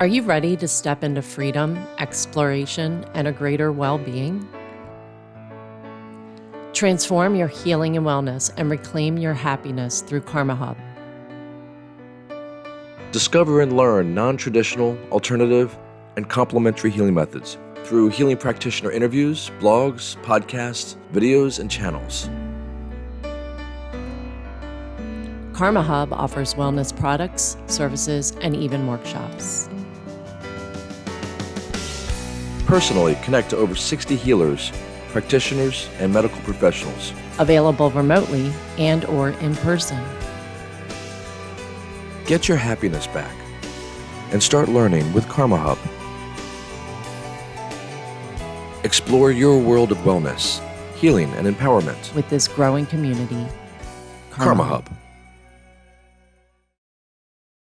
Are you ready to step into freedom, exploration, and a greater well being? Transform your healing and wellness and reclaim your happiness through Karma Hub. Discover and learn non traditional, alternative, and complementary healing methods through healing practitioner interviews, blogs, podcasts, videos, and channels. Karma Hub offers wellness products, services, and even workshops. Personally, connect to over 60 healers, practitioners, and medical professionals. Available remotely and or in person. Get your happiness back and start learning with Karma Hub. Explore your world of wellness, healing, and empowerment. With this growing community, Karma, Hub.